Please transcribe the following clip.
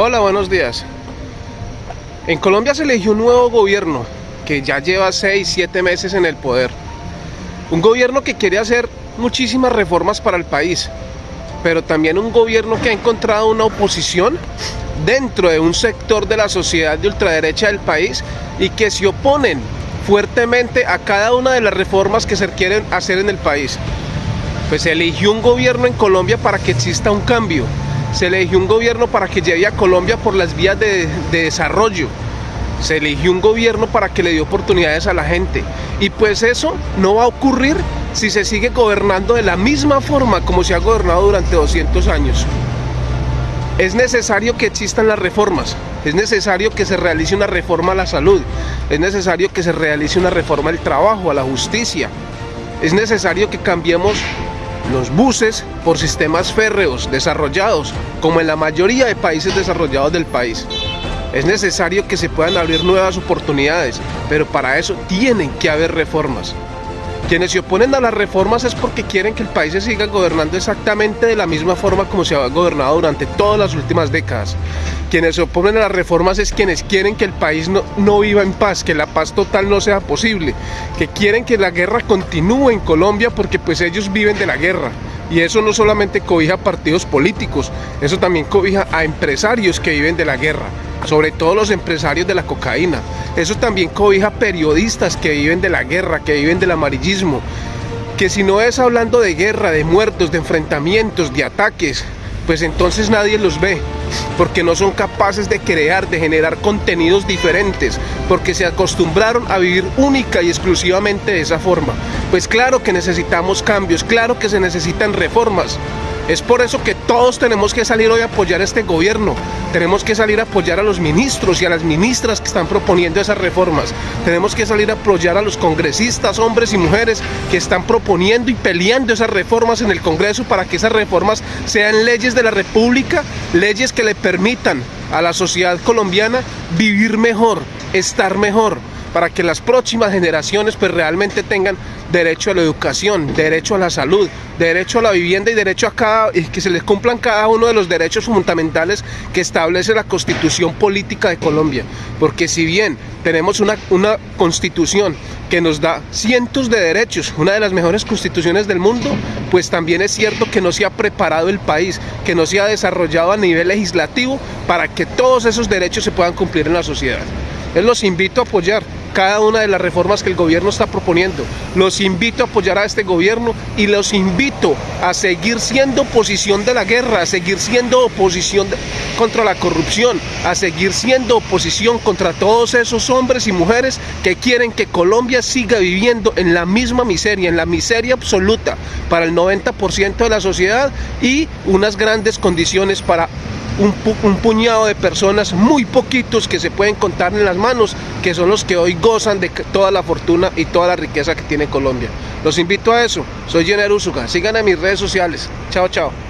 Hola, buenos días. En Colombia se eligió un nuevo gobierno que ya lleva 6, 7 meses en el poder. Un gobierno que quiere hacer muchísimas reformas para el país, pero también un gobierno que ha encontrado una oposición dentro de un sector de la sociedad de ultraderecha del país y que se oponen fuertemente a cada una de las reformas que se quieren hacer en el país. Pues se eligió un gobierno en Colombia para que exista un cambio, se eligió un gobierno para que lleve a Colombia por las vías de, desarrollo. Se eligió un gobierno para que le dé oportunidades a la gente. Y pues eso no va a ocurrir si se sigue gobernando de la misma forma como se ha gobernado durante 200 años. Es necesario que existan las reformas, es necesario que se realice una reforma a la salud, es necesario que se realice una reforma al trabajo, a la justicia, es necesario que cambiemos los buses por sistemas férreos desarrollados, como en la mayoría de países desarrollados del país. Es necesario que se puedan abrir nuevas oportunidades, pero para eso tienen que haber reformas. Quienes se oponen a las reformas es porque quieren que el país se siga gobernando exactamente de la misma forma como se ha gobernado durante todas las últimas décadas. Quienes se oponen a las reformas es quienes quieren que el país no, no viva en paz, que la paz total no sea posible, que quieren que la guerra continúe en Colombia porque pues ellos viven de la guerra. Y eso no solamente cobija partidos políticos, eso también cobija a empresarios que viven de la guerra, sobre todo los empresarios de la cocaína. Eso también cobija periodistas que viven de la guerra, que viven del amarillismo. Que si no es hablando de guerra, de muertos, de enfrentamientos, de ataques, pues entonces nadie los ve, porque no son capaces de crear, de generar contenidos diferentes, porque se acostumbraron a vivir única y exclusivamente de esa forma. Pues claro que necesitamos cambios, claro que se necesitan reformas, es por eso que todos tenemos que salir hoy a apoyar a este gobierno. Tenemos que salir a apoyar a los ministros y a las ministras que están proponiendo esas reformas. Tenemos que salir a apoyar a los congresistas, hombres y mujeres que están proponiendo y peleando esas reformas en el Congreso para que esas reformas sean leyes de la República, leyes que le permitan a la sociedad colombiana vivir mejor, estar mejor para que las próximas generaciones pues realmente tengan derecho a la educación, derecho a la salud, derecho a la vivienda y derecho a cada que se les cumplan cada uno de los derechos fundamentales que establece la Constitución política de Colombia, porque si bien tenemos una, una constitución que nos da cientos de derechos, una de las mejores constituciones del mundo, pues también es cierto que no se ha preparado el país, que no se ha desarrollado a nivel legislativo para que todos esos derechos se puedan cumplir en la sociedad. Les los invito a apoyar cada una de las reformas que el gobierno está proponiendo. Los invito a apoyar a este gobierno y los invito a seguir siendo oposición de la guerra, a seguir siendo oposición contra la corrupción, a seguir siendo oposición contra todos esos hombres y mujeres que quieren que Colombia siga viviendo en la misma miseria, en la miseria absoluta para el 90% de la sociedad y unas grandes condiciones para un, puñado de personas, muy poquitos que se pueden contar en las manos, que son los que hoy gozan de toda la fortuna y toda la riqueza que tiene Colombia. Los invito a eso. Soy Jenner Usuga. Sigan en mis redes sociales. Chao, chao.